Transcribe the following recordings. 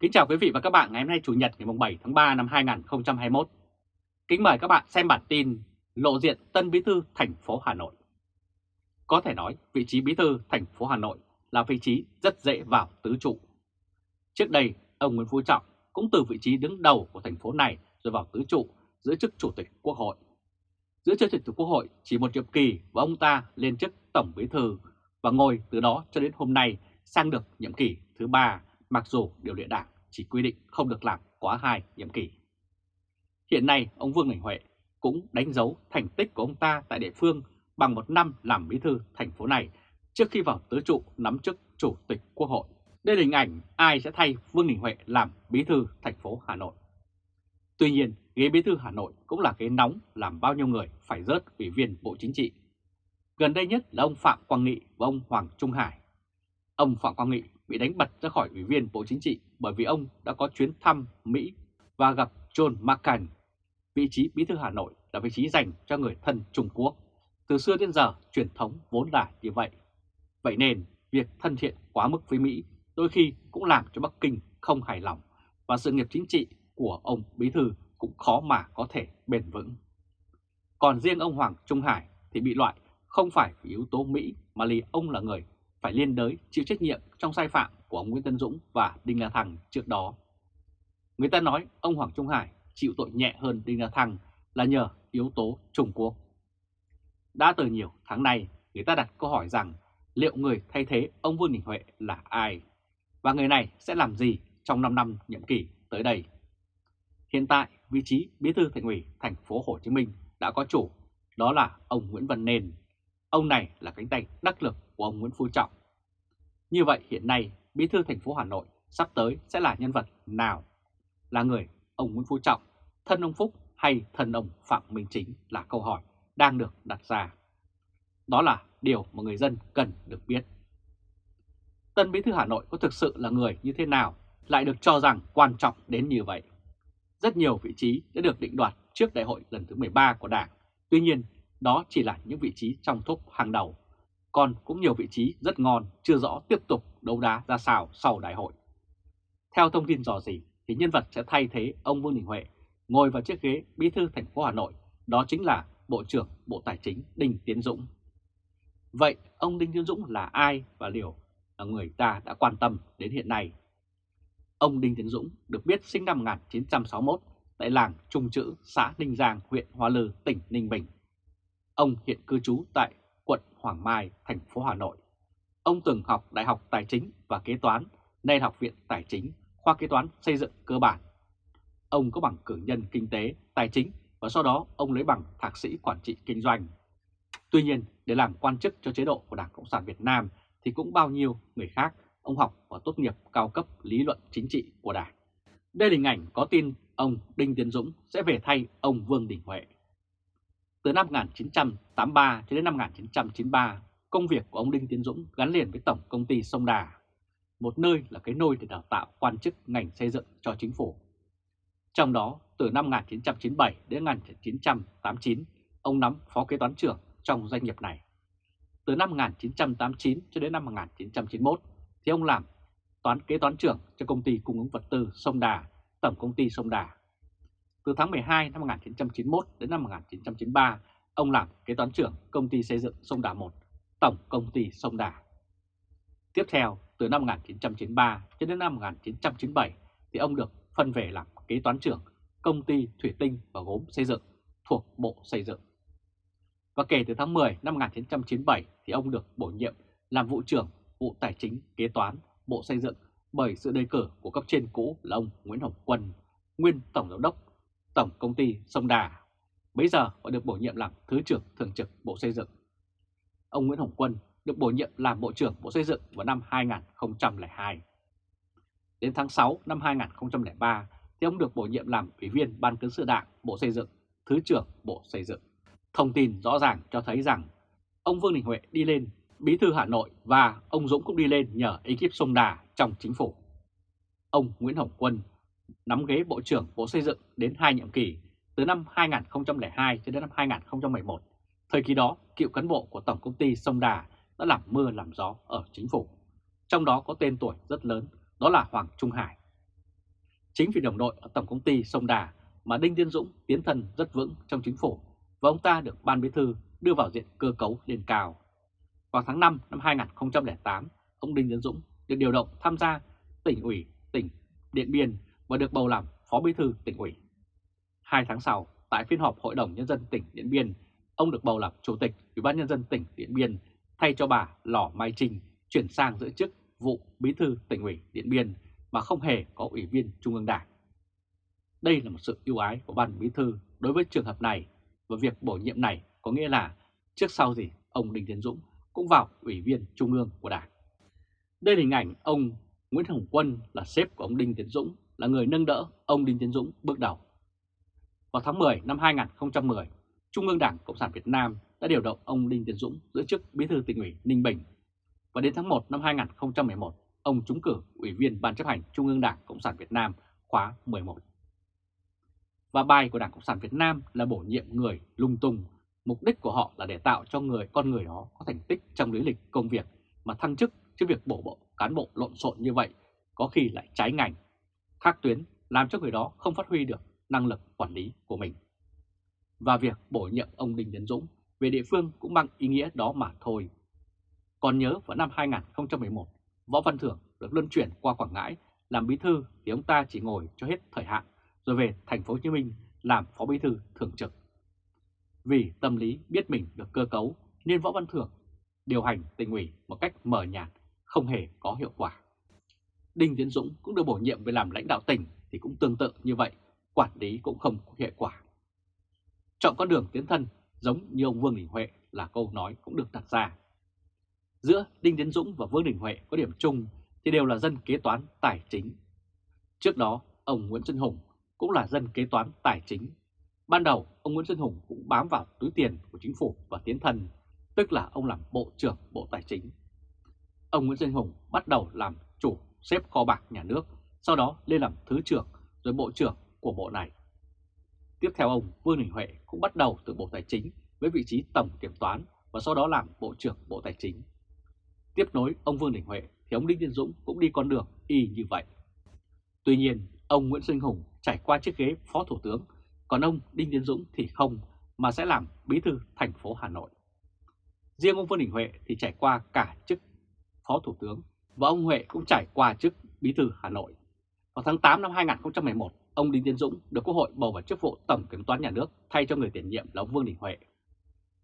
Kính chào quý vị và các bạn ngày hôm nay Chủ nhật ngày 7 tháng 3 năm 2021. Kính mời các bạn xem bản tin lộ diện tân bí thư thành phố Hà Nội. Có thể nói vị trí bí thư thành phố Hà Nội là vị trí rất dễ vào tứ trụ. Trước đây, ông Nguyễn Phú Trọng cũng từ vị trí đứng đầu của thành phố này rồi vào tứ trụ giữ chức Chủ tịch Quốc hội. Giữ chức Chủ tịch Quốc hội chỉ một nhiệm kỳ và ông ta lên chức Tổng bí thư và ngồi từ đó cho đến hôm nay sang được nhiệm kỳ thứ ba mặc dù điều lệ đảng chỉ quy định không được làm quá hai nhiệm kỳ. Hiện nay, ông Vương Đình Huệ cũng đánh dấu thành tích của ông ta tại địa phương bằng một năm làm bí thư thành phố này trước khi vào tứ trụ nắm chức Chủ tịch Quốc hội. Đây là hình ảnh ai sẽ thay Vương Đình Huệ làm bí thư thành phố Hà Nội. Tuy nhiên, ghế bí thư Hà Nội cũng là ghế nóng làm bao nhiêu người phải rớt ủy viên Bộ Chính trị. Gần đây nhất là ông Phạm Quang Nghị và ông Hoàng Trung Hải. Ông Phạm Quang Nghị bị đánh bật ra khỏi Ủy viên Bộ Chính trị bởi vì ông đã có chuyến thăm Mỹ và gặp John McCain. Vị trí Bí thư Hà Nội là vị trí dành cho người thân Trung Quốc. Từ xưa đến giờ, truyền thống vốn là như vậy. Vậy nên, việc thân thiện quá mức với Mỹ đôi khi cũng làm cho Bắc Kinh không hài lòng và sự nghiệp chính trị của ông Bí thư cũng khó mà có thể bền vững. Còn riêng ông Hoàng Trung Hải thì bị loại không phải vì yếu tố Mỹ mà vì ông là người phải liên đới chịu trách nhiệm trong sai phạm của ông Nguyễn Tân Dũng và Đinh La Thăng trước đó. Người ta nói ông Hoàng Trung Hải chịu tội nhẹ hơn Đinh La Thăng là nhờ yếu tố Trung Quốc. Đã từ nhiều tháng nay, người ta đặt câu hỏi rằng liệu người thay thế ông Vương Đình Huệ là ai? Và người này sẽ làm gì trong 5 năm nhiệm kỳ tới đây? Hiện tại, vị trí bí thư thành ủy thành phố Hồ Chí Minh đã có chủ, đó là ông Nguyễn Văn Nền. Ông này là cánh tay đắc lực của ông Nguyễn Phú Trọng. Như vậy hiện nay Bí thư thành phố Hà Nội sắp tới sẽ là nhân vật nào? Là người ông Nguyễn Phú Trọng, thân ông Phúc hay thân ông Phạm Minh Chính là câu hỏi đang được đặt ra. Đó là điều mà người dân cần được biết. Tân Bí thư Hà Nội có thực sự là người như thế nào lại được cho rằng quan trọng đến như vậy? Rất nhiều vị trí đã được định đoạt trước đại hội lần thứ 13 của Đảng. Tuy nhiên, đó chỉ là những vị trí trong top hàng đầu còn cũng nhiều vị trí rất ngon chưa rõ tiếp tục đấu đá ra sao sau đại hội. Theo thông tin dò dỉ thì nhân vật sẽ thay thế ông Vương Đình Huệ ngồi vào chiếc ghế bí thư thành phố Hà Nội, đó chính là Bộ trưởng Bộ Tài chính Đinh Tiến Dũng. Vậy ông Đinh Tiến Dũng là ai và liệu là người ta đã quan tâm đến hiện nay? Ông Đinh Tiến Dũng được biết sinh năm 1961 tại làng Trung Chữ, xã Ninh Giang, huyện Hoa Lư, tỉnh Ninh Bình. Ông hiện cư trú tại quận Hoàng Mai, thành phố Hà Nội. Ông từng học Đại học Tài chính và Kế toán, nay Học viện Tài chính, khoa kế toán xây dựng cơ bản. Ông có bằng cử nhân kinh tế, tài chính và sau đó ông lấy bằng thạc sĩ quản trị kinh doanh. Tuy nhiên, để làm quan chức cho chế độ của Đảng Cộng sản Việt Nam thì cũng bao nhiêu người khác ông học và tốt nghiệp cao cấp lý luận chính trị của Đảng. Đây là hình ảnh có tin ông Đinh Tiến Dũng sẽ về thay ông Vương Đình Huệ. Từ năm 1983 cho đến năm 1993, công việc của ông Đinh Tiến Dũng gắn liền với Tổng Công ty Sông Đà, một nơi là cái nôi để đào tạo quan chức ngành xây dựng cho chính phủ. Trong đó, từ năm 1997 đến 1989, ông nắm phó kế toán trưởng trong doanh nghiệp này. Từ năm 1989 cho đến năm 1991 thì ông làm toán kế toán trưởng cho công ty cung ứng vật tư Sông Đà, Tổng Công ty Sông Đà từ tháng 12 năm 1991 đến năm 1993, ông làm kế toán trưởng công ty xây dựng Sông Đà 1, Tổng Công ty Sông Đà. Tiếp theo, từ năm 1993 cho đến năm 1997 thì ông được phân về làm kế toán trưởng công ty thủy tinh và gốm xây dựng thuộc Bộ Xây dựng. Và kể từ tháng 10 năm 1997 thì ông được bổ nhiệm làm vụ trưởng vụ tài chính kế toán Bộ Xây dựng bởi sự đề cử của cấp trên cũ là ông Nguyễn Hồng Quân, nguyên Tổng Giám đốc Tổng Công ty Sông Đà. Bây giờ họ được bổ nhiệm làm Thứ trưởng Thường trực Bộ Xây dựng. Ông Nguyễn Hồng Quân được bổ nhiệm làm Bộ trưởng Bộ Xây dựng vào năm 2002. Đến tháng 6 năm 2003 thì ông được bổ nhiệm làm Ủy viên Ban Cán sự Đảng Bộ Xây dựng, Thứ trưởng Bộ Xây dựng. Thông tin rõ ràng cho thấy rằng ông Vương Đình Huệ đi lên Bí thư Hà Nội và ông Dũng cũng đi lên nhờ ekip Sông Đà trong chính phủ. Ông Nguyễn Hồng Quân nắm ghế Bộ trưởng Bộ Xây dựng đến hai nhiệm kỳ từ năm 2002 cho đến năm 2011. Thời kỳ đó, cựu cán bộ của Tổng Công ty Sông Đà đã làm mưa làm gió ở chính phủ. Trong đó có tên tuổi rất lớn, đó là Hoàng Trung Hải. Chính vì đồng đội ở Tổng Công ty Sông Đà mà Đinh Tiên Dũng tiến thân rất vững trong chính phủ và ông ta được Ban Bí Thư đưa vào diện cơ cấu lên cao. Vào tháng 5 năm 2008, ông Đinh Tiến Dũng được điều động tham gia tỉnh ủy tỉnh Điện Biên và được bầu làm Phó Bí Thư tỉnh ủy. Hai tháng sau, tại phiên họp Hội đồng Nhân dân tỉnh Điện Biên, ông được bầu làm Chủ tịch Ủy ban Nhân dân tỉnh Điện Biên thay cho bà Lò Mai Trinh chuyển sang giữ chức vụ Bí Thư tỉnh ủy Điện Biên mà không hề có Ủy viên Trung ương Đảng. Đây là một sự ưu ái của Ban Bí Thư đối với trường hợp này và việc bổ nhiệm này có nghĩa là trước sau gì ông Đinh Tiến Dũng cũng vào Ủy viên Trung ương của Đảng. Đây là hình ảnh ông Nguyễn Hồng Quân là sếp của ông Đinh Tiến Dũng, là người nâng đỡ ông Đinh Tiến Dũng bước đầu. Vào tháng 10 năm 2010, Trung ương Đảng Cộng sản Việt Nam đã điều động ông Đinh Tiến Dũng giữ chức Bí thư tỉnh ủy Ninh Bình. Và đến tháng 1 năm 2011, ông trúng cử Ủy viên Ban chấp hành Trung ương Đảng Cộng sản Việt Nam khóa 11. Và bài của Đảng Cộng sản Việt Nam là bổ nhiệm người lung tung. Mục đích của họ là để tạo cho người con người đó có thành tích trong lý lịch công việc mà thăng chức chứ việc bổ bộ cán bộ lộn xộn như vậy có khi lại trái ngành, thác tuyến làm cho người đó không phát huy được năng lực quản lý của mình. Và việc bổ nhiệm ông Đinh Tiến Dũng về địa phương cũng bằng ý nghĩa đó mà thôi. Còn nhớ vào năm 2011, Võ Văn Thưởng được luân chuyển qua Quảng Ngãi làm bí thư thì ông ta chỉ ngồi cho hết thời hạn rồi về thành phố Hồ Chí Minh làm phó bí thư thường trực. Vì tâm lý biết mình được cơ cấu nên Võ Văn Thưởng điều hành tỉnh ủy một cách mờ nhạt, không hề có hiệu quả. Đinh Tiến Dũng cũng được bổ nhiệm về làm lãnh đạo tỉnh thì cũng tương tự như vậy, quản lý cũng không có hiệu quả. Chọn con đường tiến thân giống như ông Vương Đình Huệ là câu nói cũng được đặt ra. Giữa Đinh Tiến Dũng và Vương Đình Huệ có điểm chung thì đều là dân kế toán tài chính. Trước đó, ông Nguyễn Xuân Hùng cũng là dân kế toán tài chính. Ban đầu, ông Nguyễn Xuân Hùng cũng bám vào túi tiền của chính phủ và tiến thân, tức là ông làm Bộ trưởng Bộ Tài chính. Ông Nguyễn Xuân Hùng bắt đầu làm chủ xếp kho bạc nhà nước, sau đó lên làm Thứ trưởng rồi Bộ trưởng của Bộ này. Tiếp theo ông Vương Đình Huệ cũng bắt đầu từ Bộ Tài chính với vị trí Tổng Kiểm toán và sau đó làm Bộ trưởng Bộ Tài chính. Tiếp nối ông Vương Đình Huệ thì ông Đinh Tiến Dũng cũng đi con đường y như vậy. Tuy nhiên, ông Nguyễn Sinh Hùng trải qua chiếc ghế Phó Thủ tướng, còn ông Đinh Tiến Dũng thì không, mà sẽ làm Bí thư thành phố Hà Nội. Riêng ông Vương Đình Huệ thì trải qua cả chức Phó Thủ tướng và ông Huệ cũng trải qua chức Bí thư Hà Nội. Vào tháng 8 năm 2011, ông Đinh Tiến Dũng được Quốc hội bầu vào chức vụ Tổng Kiểm toán Nhà nước thay cho người tiền nhiệm là ông Vương Đình Huệ.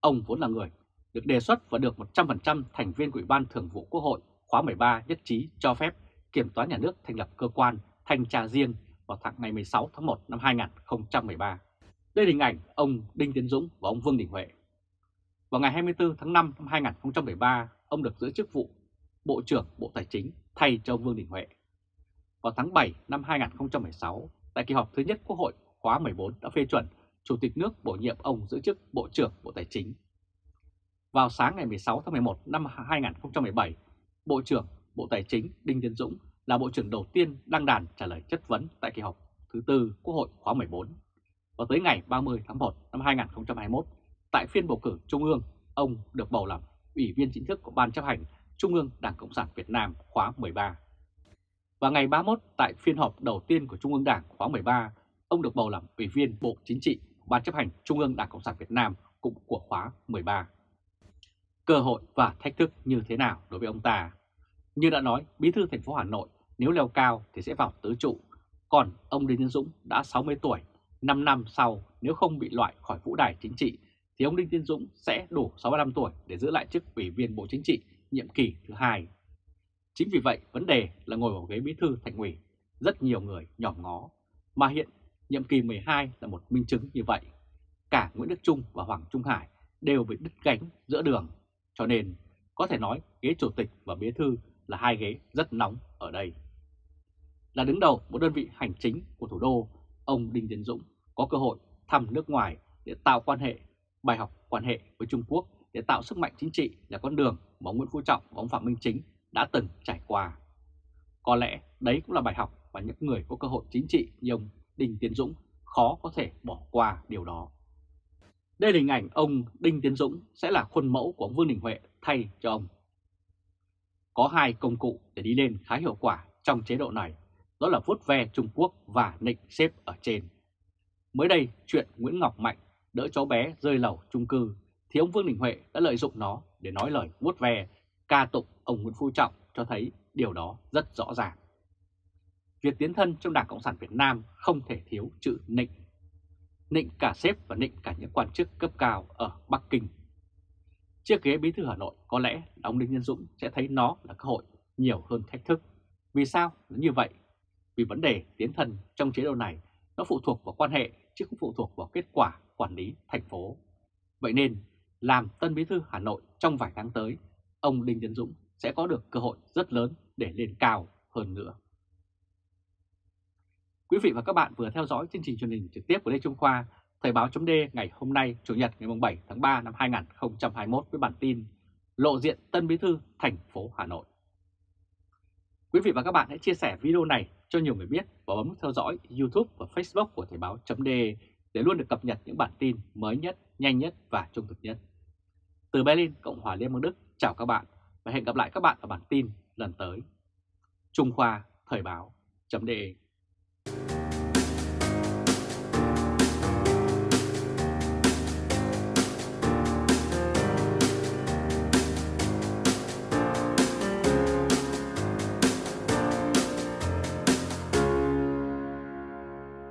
Ông vốn là người được đề xuất và được 100% thành viên của Ủy ban Thường vụ Quốc hội khóa 13 nhất trí cho phép Kiểm toán Nhà nước thành lập cơ quan thanh tra riêng vào tháng ngày 16 tháng 1 năm 2013. Đây là hình ảnh ông Đinh Tiến Dũng và ông Vương Đình Huệ. Vào ngày 24 tháng 5 năm 2013, ông được giữ chức vụ Bộ trưởng Bộ Tài chính thay cho ông Vương Đình Huệ. Vào tháng 7 năm 2016, tại kỳ họp thứ nhất Quốc hội khóa 14 đã phê chuẩn Chủ tịch nước bổ nhiệm ông giữ chức Bộ trưởng Bộ Tài chính. Vào sáng ngày 16 tháng 11 năm 2017, Bộ trưởng Bộ Tài chính Đinh Tiến Dũng là Bộ trưởng đầu tiên đăng đàn trả lời chất vấn tại kỳ họp thứ tư Quốc hội khóa 14. Và tới ngày 30 tháng 1 năm 2021, tại phiên bầu cử Trung ương, ông được bầu làm Ủy viên chính thức của Ban chấp hành Trung ương Đảng Cộng sản Việt Nam khóa 13. Và ngày 31 tại phiên họp đầu tiên của Trung ương Đảng khóa 13, ông được bầu làm Ủy viên Bộ Chính trị Ban chấp hành Trung ương Đảng Cộng sản Việt Nam cũng của khóa 13. Cơ hội và thách thức như thế nào đối với ông ta? Như đã nói, Bí thư thành phố Hà Nội nếu leo cao thì sẽ vào tứ trụ, còn ông Đinh Tiến Dũng đã 60 tuổi, 5 năm sau nếu không bị loại khỏi vũ đài chính trị thì ông Đinh Tiến Dũng sẽ đủ 65 tuổi để giữ lại chức Ủy viên Bộ Chính trị nhiệm kỳ thứ hai. Chính vì vậy, vấn đề là ngồi vào ghế bí thư thành ủy, rất nhiều người nhòm ngó, mà hiện nhiệm kỳ 12 là một minh chứng như vậy. Cả Nguyễn Đức Trung và Hoàng Trung Hải đều bị đứt gánh giữa đường, cho nên có thể nói ghế chủ tịch và bí thư là hai ghế rất nóng ở đây. Là đứng đầu một đơn vị hành chính của thủ đô, ông Đinh Tiến Dũng có cơ hội thăm nước ngoài để tạo quan hệ, bài học quan hệ với Trung Quốc để tạo sức mạnh chính trị là con đường mà ông Nguyễn Phú Trọng và ông Phạm Minh Chính đã từng trải qua. Có lẽ đấy cũng là bài học mà những người có cơ hội chính trị như ông Đinh Tiến Dũng khó có thể bỏ qua điều đó. Đây là hình ảnh ông Đinh Tiến Dũng sẽ là khuôn mẫu của ông Vương Đình Huệ thay cho ông. Có hai công cụ để đi lên khá hiệu quả trong chế độ này. đó là vuốt ve Trung Quốc và nịnh xếp ở trên. Mới đây, chuyện Nguyễn Ngọc Mạnh đỡ cháu bé rơi lầu chung cư thì ông Vương Đình Huệ đã lợi dụng nó để nói lời vuốt ve, ca tụng ông Nguyễn Phú Trọng cho thấy điều đó rất rõ ràng. Việc tiến thân trong Đảng Cộng sản Việt Nam không thể thiếu chữ nịnh. Nịnh cả sếp và nịnh cả những quan chức cấp cao ở Bắc Kinh. Chiếc ghế bí thư Hà Nội có lẽ ông Đinh Nhân Dũng sẽ thấy nó là cơ hội nhiều hơn thách thức. Vì sao nó như vậy? Vì vấn đề tiến thân trong chế độ này nó phụ thuộc vào quan hệ chứ không phụ thuộc vào kết quả quản lý thành phố. Vậy nên, làm Tân Bí thư Hà Nội trong vài tháng tới, ông Đinh Tiến Dũng sẽ có được cơ hội rất lớn để lên cao hơn nữa. Quý vị và các bạn vừa theo dõi chương trình truyền hình trực tiếp của Lê Trung Khoa, Thời báo chấm ngày hôm nay Chủ nhật ngày 7 tháng 3 năm 2021 với bản tin Lộ diện Tân Bí thư thành phố Hà Nội. Quý vị và các bạn hãy chia sẻ video này cho nhiều người biết và bấm theo dõi YouTube và Facebook của Thời báo chấm để luôn được cập nhật những bản tin mới nhất, nhanh nhất và trung thực nhất. Từ Berlin, Cộng hòa Liên bang Đức, chào các bạn và hẹn gặp lại các bạn ở bản tin lần tới. Trung Khoa Thời báo chấm